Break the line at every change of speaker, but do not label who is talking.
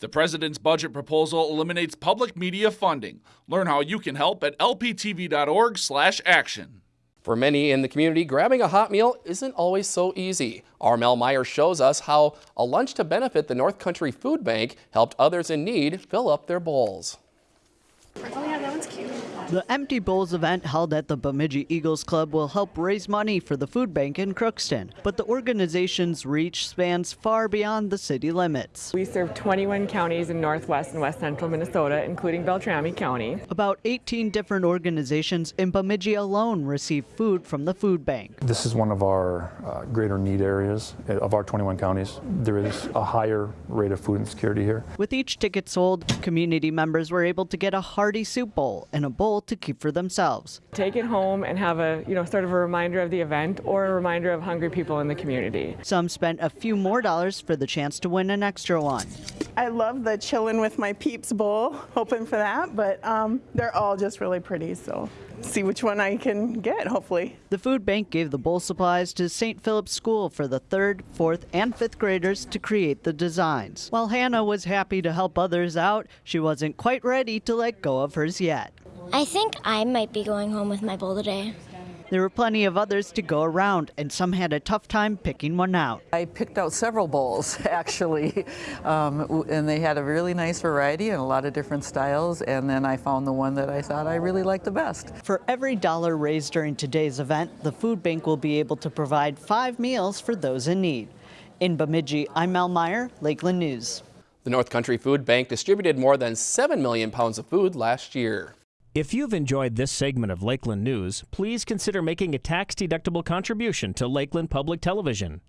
The president's budget proposal eliminates public media funding. Learn how you can help at lptv.org/action.
For many in the community, grabbing a hot meal isn't always so easy. Armel Meyer shows us how a lunch to benefit the North Country Food Bank helped others in need fill up their bowls.
Oh yeah, that one's cute.
The Empty Bowls event held at the Bemidji Eagles Club will help raise money for the food bank in Crookston, but the organization's reach spans far beyond the city limits.
We serve 21 counties in northwest and west central Minnesota, including Beltrami County.
About 18 different organizations in Bemidji alone receive food from the food bank.
This is one of our uh, greater need areas uh, of our 21 counties. There is a higher rate of food insecurity here.
With each ticket sold, community members were able to get a hearty soup bowl and a bowl to keep for themselves.
Take it home and have a, you know, sort of a reminder of the event or a reminder of hungry people in the community.
Some spent a few more dollars for the chance to win an extra one.
I love the chillin' with my peeps bowl, hoping for that, but um, they're all just really pretty, so see which one I can get, hopefully.
The food bank gave the bowl supplies to St. Philip's School for the third, fourth, and fifth graders to create the designs. While Hannah was happy to help others out, she wasn't quite ready to let go of hers yet.
I think I might be going home with my bowl today.
There were plenty of others to go around, and some had a tough time picking one out.
I picked out several bowls, actually, um, and they had a really nice variety and a lot of different styles, and then I found the one that I thought I really liked the best.
For every dollar raised during today's event, the food bank will be able to provide five meals for those in need. In Bemidji, I'm Mel Meyer, Lakeland News.
The North Country Food Bank distributed more than 7 million pounds of food last year.
If you've enjoyed this segment of Lakeland News, please consider making a tax-deductible contribution to Lakeland Public Television.